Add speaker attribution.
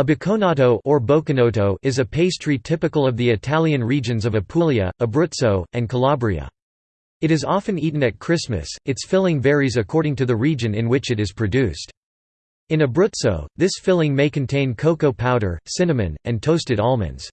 Speaker 1: A bocconato or bocconotto is a pastry typical of the Italian regions of Apulia, Abruzzo, and Calabria. It is often eaten at Christmas, its filling varies according to the region in which it is produced. In Abruzzo, this filling may contain cocoa powder, cinnamon, and toasted almonds.